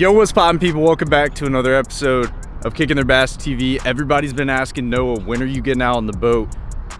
Yo, what's poppin' people? Welcome back to another episode of Kicking Their Bass TV. Everybody's been asking Noah, when are you getting out on the boat?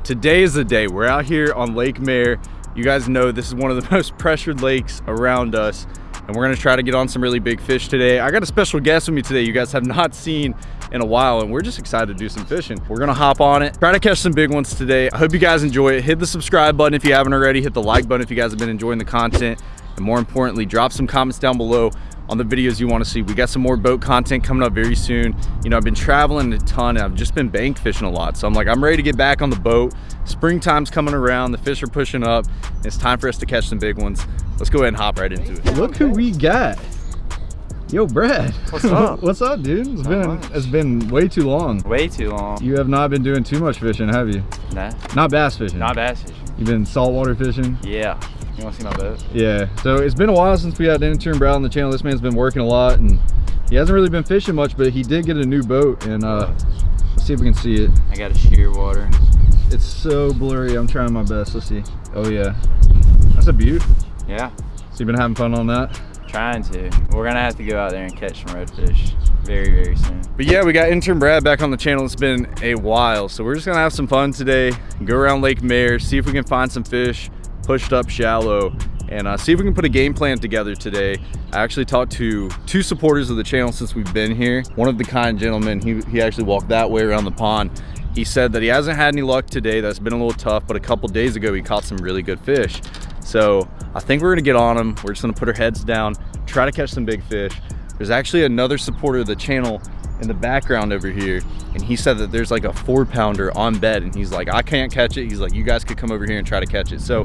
Today is the day. We're out here on Lake Mare. You guys know this is one of the most pressured lakes around us and we're gonna try to get on some really big fish today. I got a special guest with me today you guys have not seen in a while and we're just excited to do some fishing. We're gonna hop on it, try to catch some big ones today. I hope you guys enjoy it. Hit the subscribe button if you haven't already, hit the like button if you guys have been enjoying the content, and more importantly, drop some comments down below on the videos you want to see. We got some more boat content coming up very soon. You know, I've been traveling a ton and I've just been bank fishing a lot. So I'm like, I'm ready to get back on the boat. Springtime's coming around, the fish are pushing up. It's time for us to catch some big ones. Let's go ahead and hop right into it. Look who we got. Yo, Brad. What's up? What's up, dude? It's been it's been way too long. Way too long. You have not been doing too much fishing, have you? Nah. Not bass fishing. Not bass fishing. You've been saltwater fishing? Yeah. You want to see my boat? Yeah. So it's been a while since we had intern Brad on the channel. This man's been working a lot and he hasn't really been fishing much, but he did get a new boat and uh, let's see if we can see it. I got a Shearwater. It's so blurry. I'm trying my best. Let's see. Oh yeah. That's a beaut. Yeah. So you've been having fun on that? Trying to. We're gonna have to go out there and catch some redfish very, very soon. But yeah, we got intern Brad back on the channel. It's been a while. So we're just gonna have some fun today. Go around Lake Mare, see if we can find some fish pushed up shallow and uh, see if we can put a game plan together today. I actually talked to two supporters of the channel since we've been here. One of the kind gentlemen, he, he actually walked that way around the pond. He said that he hasn't had any luck today. That's been a little tough, but a couple days ago, he caught some really good fish. So I think we're gonna get on them. We're just gonna put our heads down, try to catch some big fish. There's actually another supporter of the channel in the background over here and he said that there's like a four pounder on bed and he's like i can't catch it he's like you guys could come over here and try to catch it so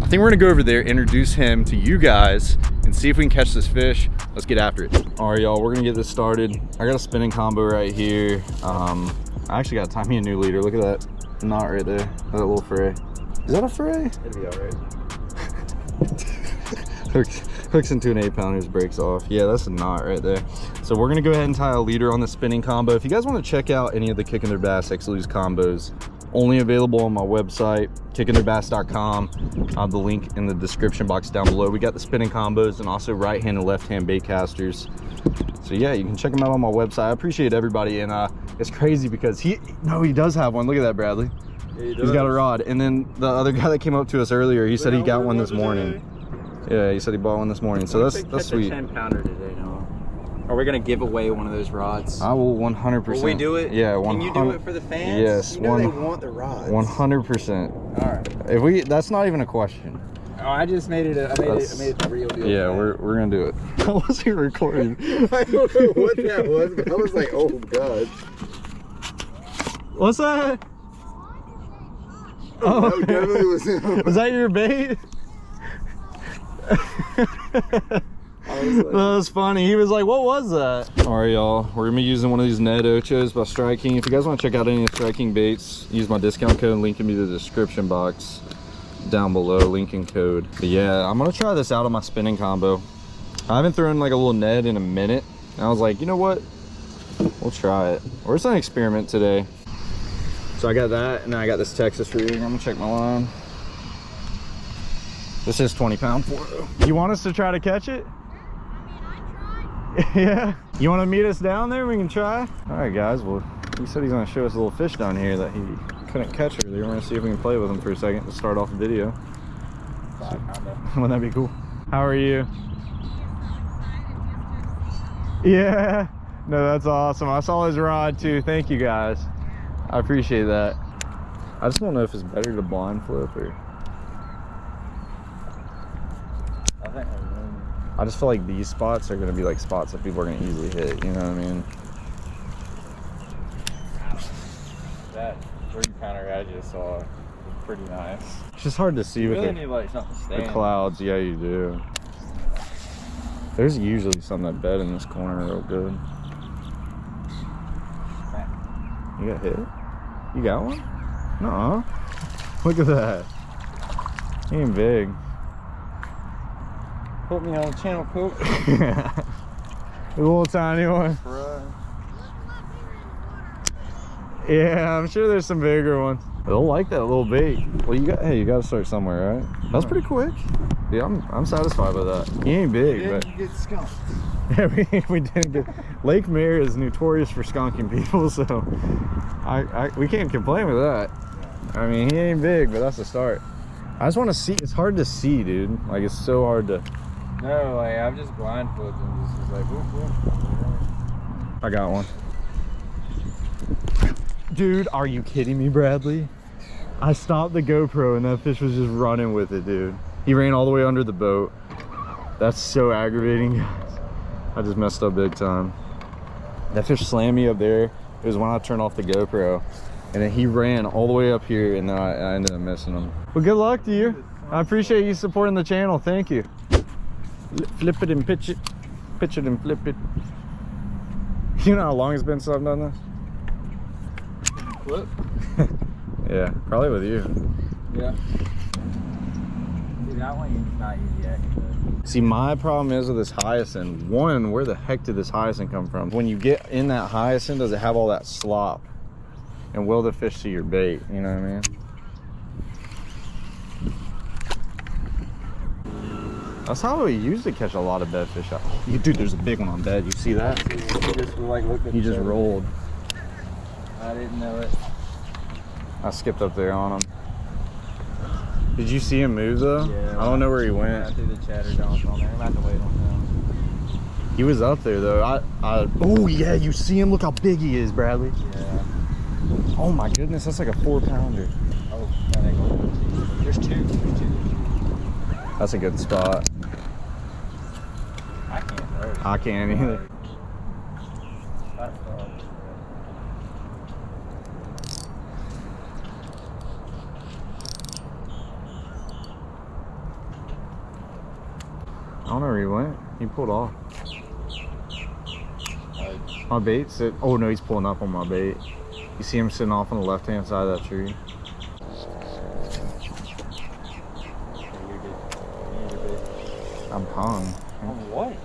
i think we're gonna go over there introduce him to you guys and see if we can catch this fish. Let's get after it. All right y'all we're gonna get this started. I got a spinning combo right here. Um i actually got to tie me a new leader. Look at that knot right there that little fray. Is that a fray? It'll be all right. hooks, hooks into an eight pounders breaks off. Yeah that's a knot right there. So we're gonna go ahead and tie a leader on the spinning combo. If you guys want to check out any of the kicking their bass x lose combos only available on my website kickingtheirbass.com i have the link in the description box down below we got the spinning combos and also right hand and left hand bait casters so yeah you can check them out on my website i appreciate everybody and uh it's crazy because he no he does have one look at that bradley He He's got a rod. And then the other guy that came up to us earlier, he said he got one this morning. Yeah, he said he bought one this morning. So that's that's sweet. 10 pounder today, Noah. Are we gonna give away one of those rods? I will 100%. Will we do it? Yeah, 100. Can you do it for the fans? Yes, You know one, they want the rods. 100%. All right. If we, that's not even a question. Oh, I just made it. A, I made That's- it. I made it a real deal. Yeah, we're, we're gonna do it. I wasn't recording. I don't know what that was, but I was like, oh god. What's that? That Oh, definitely was him. was that your bait? I was That was funny. He was like, what was that? All right, y'all. We're gonna be using one of these Ned Ochos by Strike King. If you guys want to check out any of the Strike King baits, use my discount code. Link in the description box down below. Link and code. But yeah, I'm gonna try this out on my spinning combo. I haven't thrown like a little Ned in a minute. And I was like, you know what? We'll try it. Or it's an experiment today. So I got that, and then I got this Texas rig. I'm gonna check my line. This is 20 pound fluoro. You want us to try to catch it? yeah. You want to meet us down there? We can try. All right, guys. Well, he said he's going to show us a little fish down here that he couldn't catch earlier. We're going to see if we can play with him for a second to start off the video. Wouldn't that be cool? How are you? Yeah. No, that's awesome. I saw his rod too. Thank you guys. I appreciate that. I just don't know if it's better to blind flip or. I think I just feel like these spots are gonna be like spots that people are gonna easily hit. You know what I mean? that three pounder I just saw was pretty nice. It's just hard to see You with really the, need like the clouds. Yeah, you do. There's usually some that bed in this corner real good. You got hit? You got one? Nuh-uh. Look at that. He ain't big. Put me on the channel, Coop. a little tiny one. Yeah, I'm sure there's some bigger ones. They'll like that little bait. Well, you got hey, you got to start somewhere, right? That was pretty quick. Yeah, I'm I'm satisfied with that. He ain't big, then but you get skunked. Yeah, we, we didn't get. Lake Mare is notorious for skunking people, so I, I we can't complain with that. I mean, he ain't big, but that's a start. I just want to see. It's hard to see, dude. Like it's so hard to. No, like I'm just blindfolded and just was like, whoop, whoop. I got one. Dude, are you kidding me, Bradley? I stopped the GoPro and that fish was just running with it, dude. He ran all the way under the boat. That's so aggravating, guys. I just messed up big time. That fish slammed me up there. It was when I turned off the GoPro. And then he ran all the way up here and I, I ended up missing him. Well, good luck to you. I appreciate you supporting the channel. Thank you. Flip it and pitch it. Pitch it and flip it. You know how long it's been since I've done Flip. this? yeah, probably with you. Yeah. Dude, that one not easy actually. See, my problem is with this hyacinth. One, where the heck did this hyacinth come from? When you get in that hyacinth, does it have all that slop? And will the fish see your bait? You know what I mean? That's how we usually catch a lot of bedfish. out- You- Dude, there's a big one on bed. You see that? You just like He just rolled. I didn't know it. I skipped up there on him. Did you see him move though? Yeah. I don't know where he went. I threw the chatter down on there. I'm about to wait on him. He was up there though. I, I. Oh yeah, you see him? Look how big he is, Bradley. Yeah. Oh my goodness, that's like a four pounder. Oh, that ain't going There's two. There's two. That's a good spot. I can't throw. it. I can't either. I don't know where he went. He pulled off. My bait sit. Oh no, he's pulling up on my bait. You see him sitting off on the left hand side of that tree. I'm hung.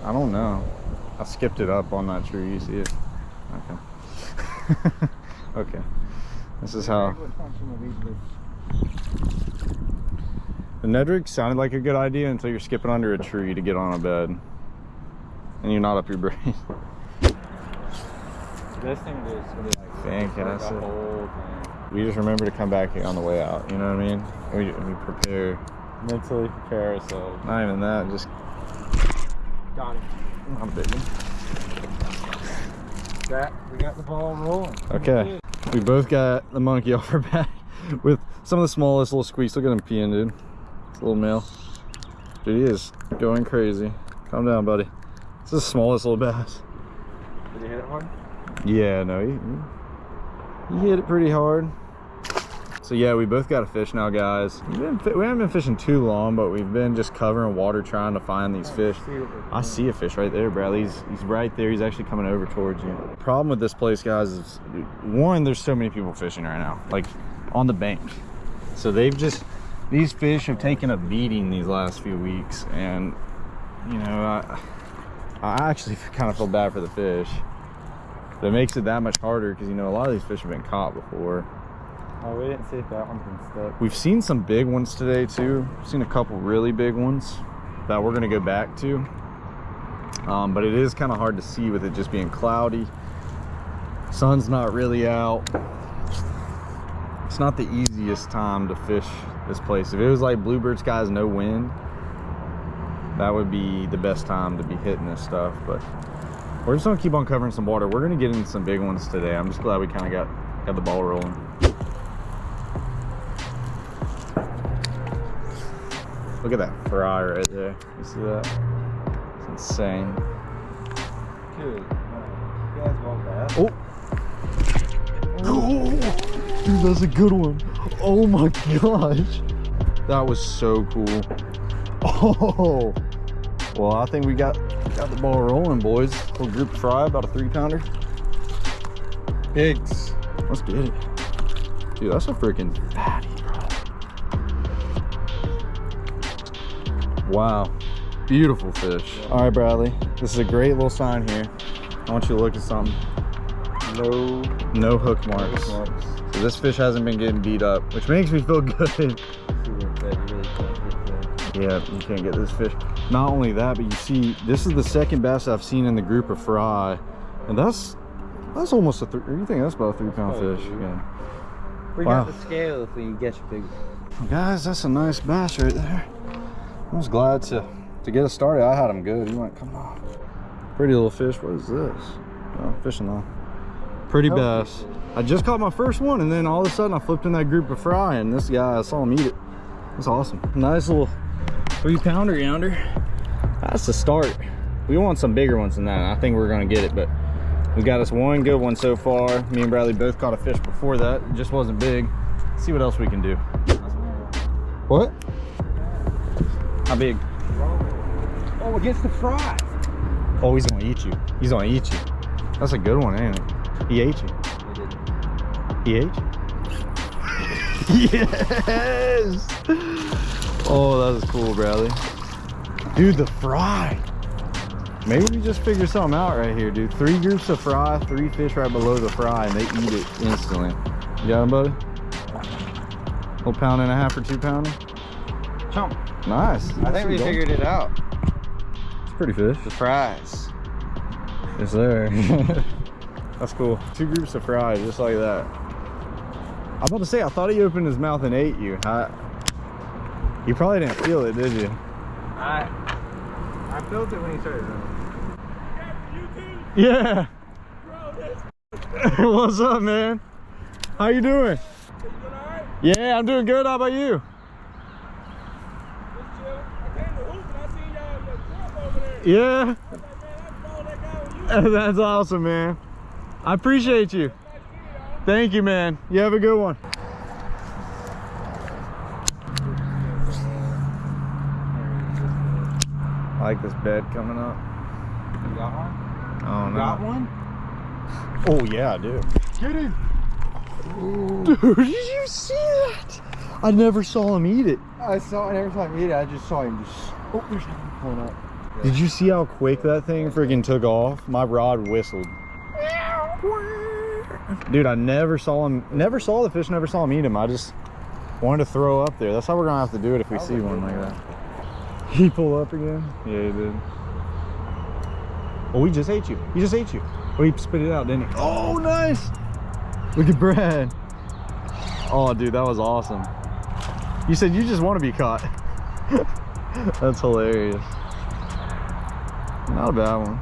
I don't know. I skipped it up on that tree. You see it? Okay. okay. This is how. The Ned rig sounded like a good idea until you're skipping under a tree to get on a bed. And you're not up your brain. This thing is be like Fantastic. The whole thing. We just remember to come back here on the way out. You know what I mean? We, we prepare. Mentally prepare ourselves. Not even that, just Got it. I'm big one. That we got the ball rolling. Okay. We both got the monkey off our back with some of the smallest little squeaks. Look at him peeing, dude. It's a little male. Dude, he is going crazy. Calm down, buddy. It's the smallest little bass. Did you hit it hard? Yeah, no, he, he- he hit it pretty hard. So yeah, we both got a fish now, guys. We haven't been fishing too long, but we've been just covering water trying to find these fish. I see a fish right there, Bradley. He's, he's right there. He's actually coming over towards you. Problem with this place, guys, is one, there's so many people fishing right now, like on the bank. So they've just, these fish have taken a beating these last few weeks. And, you know, I, I actually kind of feel bad for the fish. That makes it that much harder because, you know, a lot of these fish have been caught before. Oh, we didn't see if that one's been stuck. We've seen some big ones today too. We've Seen a couple really big ones that we're gonna go back to. Um, but it is kind of hard to see with it just being cloudy. Sun's not really out. It's not the easiest time to fish this place. If it was like bluebird skies, no wind, that would be the best time to be hitting this stuff. But we're just gonna keep on covering some water. We're gonna get into some big ones today. I'm just glad we kind of got got the ball rolling. Look at that fry right there. You see that? It's insane. Good. You guys want that? Oh. oh, dude, that's a good one. Oh my gosh, that was so cool. Oh, well, I think we got got the ball rolling, boys. Little group fry, about a three pounder. Pigs. Let's get it, dude. That's a freaking Wow, beautiful fish. All right, Bradley, this is a great little sign here. I want you to look at something. No. No hook marks. marks. So this fish hasn't been getting beat up, which makes me feel good. See what that you really can't get that. yeah, you can't get this fish. not only that, but you see, this is the second best I've seen in the group of fry. And that's, that's almost a, three, you think that's about a three pound Oh, fish? dude. Yeah. We Wow. got the scale if we get you big. Guys, that's a nice bass right there. I was glad to, to get us started. I had him good. He went, come on. Pretty little fish. What is this? Oh, fishing line. Pretty Oh. bass. I just caught my first one and then all of a sudden I flipped in that group of fry and this guy, I saw him eat it. That's awesome. Nice little three pounder yonder. That's the start. We want some bigger ones than that. I think we're gonna get it, but we got us one good one so far. Me and Bradley both caught a fish before that. It just wasn't big. see what else we can do. What? How big? Oh, against the fry. Oh, he's gonna eat you. He's gonna eat you. That's a good one, ain't it? He ate you. He ate you. yes! Oh, that was cool, Bradley. Dude, the fry. Maybe we just figure something out right here, dude. Three groups of fry, three fish right below the fry, and they eat it instantly. You got him, buddy? Little pound and a half or two pounder? Chomp. Nice. I think we figured it out. It's pretty fish. The fries. Yes, sir. That's cool. Two groups of fries, just like that. I'm about to say, I thought he opened his mouth and ate you. I, you probably didn't feel it, did you? I I felt it when he started running. Yeah. What's up, man? How you doing? Yeah, I'm doing good. How about you? Yeah. That's awesome, man. I appreciate you. Thank you, man. You have a good one. I like this bed coming up. You got one? Oh, no. Got one? Oh, yeah, I do. Get him. Dude, did you see that? I never saw him eat it. I saw it every time he ate it. I just saw him just. Oh, there's nothing pulling Did you see how quick that thing freaking took off? My rod whistled. Dude, I never saw him, never saw the fish, never saw him eat him. I just wanted to throw up there. That's how we're gonna have to do it if we see one like that. He pull up again? Yeah, he did. Oh, he just ate you. He just ate you. Oh, he spit it out, didn't he? Oh, nice. Look at Brad. Oh, dude, that was awesome. You said you just want to be caught. That's hilarious. Not a bad one.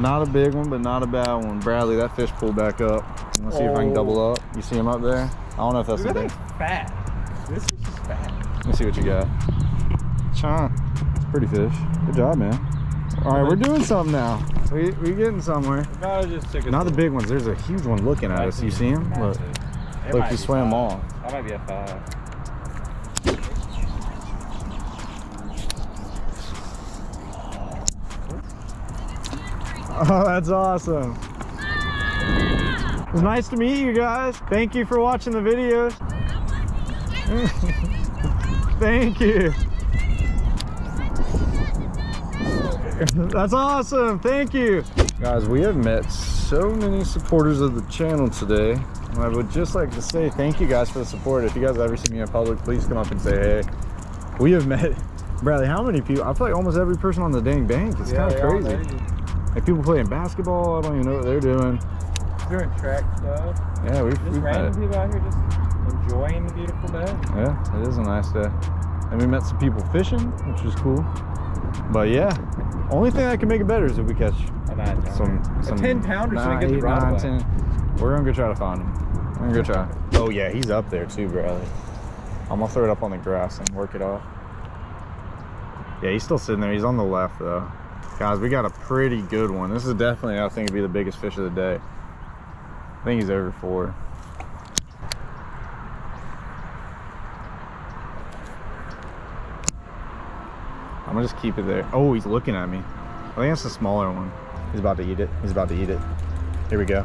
Not a big one, but not a bad one. Bradley, that fish pulled back up. Let's see if I can double oh. up. You see him up there? I don't know if that's Dude, a big. fat. This is just fat. Let me see what you got. Chon. Pretty fish. Good job, man. All right, we're doing something now. We we getting somewhere. Gotta just took Not the big ones. There's a huge one looking at us. You see him? Look. Look, he swam off. That might be a five. Oh, that's awesome. It was nice to meet you guys. Thank you for watching the videos. Thank you. That's awesome. Thank you. Guys, we have met so many supporters of the channel today. I would just like to say thank you guys for the support. If you guys ever see me in public, please come up and say hey. We have met, Bradley, how many people? I feel like almost every person on the dang bank. It's kind of crazy. Like people playing basketball, I don't even know what they're doing. Doing track stuff. Yeah, we've, Just we've met. random people out here just enjoying the beautiful day. Yeah, it is a nice day. And we met some people fishing, which was cool. But yeah, only thing that can make it better is if we catch A nine pounder. some some a 10 pounder so we nine, get the eight, rod nine, away. 10. We're gonna go try to find him. We're gonna go try. Oh yeah, he's up there too, Bradley. I'm gonna throw it up on the grass and work it off. Yeah, he's still sitting there. He's on the left though. Guys, we got a pretty good one. This is definitely, I think, to be the biggest fish of the day. I think he's over four. I'm gonna just keep it there. Oh, he's looking at me. I think that's the smaller one. He's about to eat it. He's about to eat it. Here we go.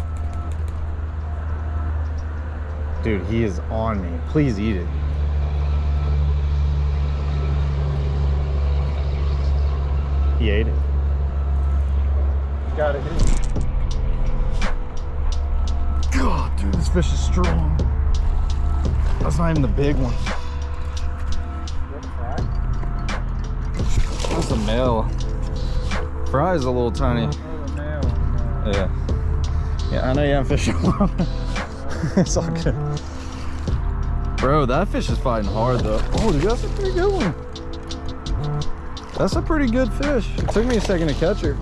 Dude, he is on me. Please eat it. He ate it. Got it. God, dude, this fish is strong. That's not even the big one. That's a male. Fry is a little tiny. Yeah. Yeah, I know you haven't fished a it's all good. Bro, that fish is fighting hard though. Oh, dude, that's a pretty good one. That's a pretty good fish. It took me a second to catch her.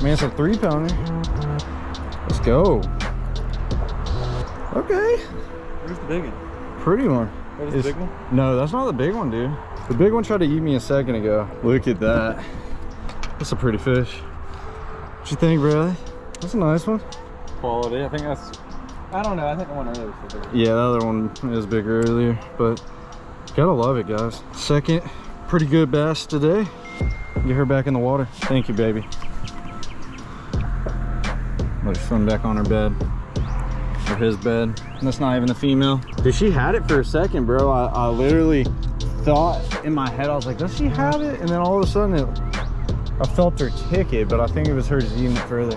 I mean, it's a three pounder. Let's go. Okay, Where's the big one? pretty one. That was the big one? No, that's not the big one, dude. The big one tried to eat me a second ago. Look at that. That's a pretty fish. What you think, Bradley? That's a nice one. Quality. I think that's. I don't know. I think the one earlier was the bigger. Yeah, the other one is bigger earlier, but gotta love it, guys. Second, pretty good bass today. Get her back in the water. Thank you, baby. Let her swim back on her bed. Or his bed. And that's not even the female. Dude, she had it for a second, bro. I, I literally thought in my head, I was like, does she have it? And then all of a sudden, it, I felt her kick it, but I think it was her just eating it further.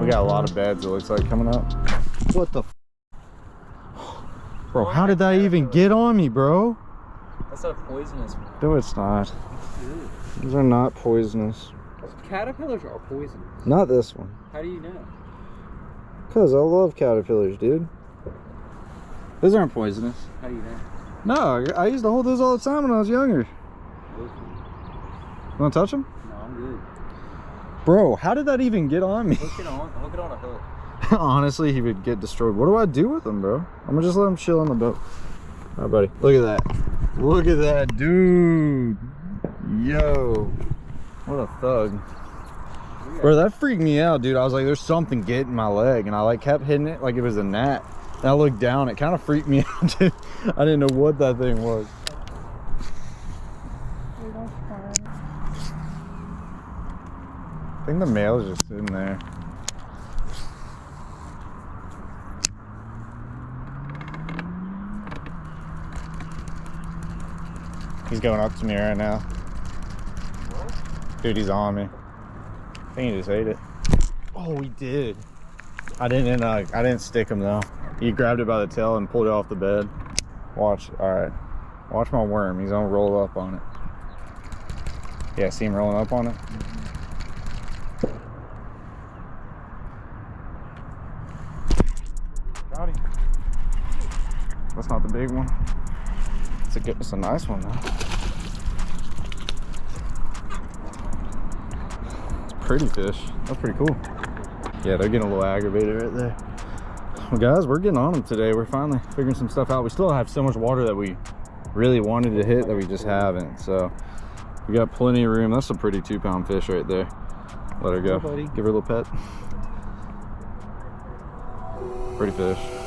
We got a lot of beds, it looks like, coming up. What the Bro, how did that even get on me, bro? That's not poisonous one. No, it's not. These are not poisonous. Caterpillars are poisonous. Not this one. How do you know? Cause I love caterpillars, dude. Those aren't poisonous. How do you know? No, I used to hold those all the time when I was younger. You wanna touch them? No, I'm good. Bro, how did that even get on me? Hook it on. Hook it on a hook. Honestly, he would get destroyed. What do I do with him, bro? I'm gonna just let him chill on the boat. All right, buddy. Look at that. Look at that, dude. Yo. What a thug. Bro, that freaked me out, dude. I was like, there's something getting my leg. And I like kept hitting it like it was a gnat. And I looked down. It kind of freaked me out, dude. I didn't know what that thing was. I think the male is just sitting there. He's going up to me right now. Dude, he's on me. Think he just ate it. Oh, he did. I didn't. Uh, I didn't stick him though. He grabbed it by the tail and pulled it off the bed. Watch. All right. Watch my worm. He's gonna roll up on it. Yeah, see him rolling up on it. Got him. That's not the big one. It's a good. It's a nice one though. It's a pretty fish. That's pretty cool. Yeah, they're getting a little aggravated right there. Well, guys, we're getting on them today. We're finally figuring some stuff out. We still have so much water that we really wanted to hit that we just haven't. So we got plenty of room. That's a pretty two pound fish right there. Let her go. Hey. Give her a little pet. Pretty fish.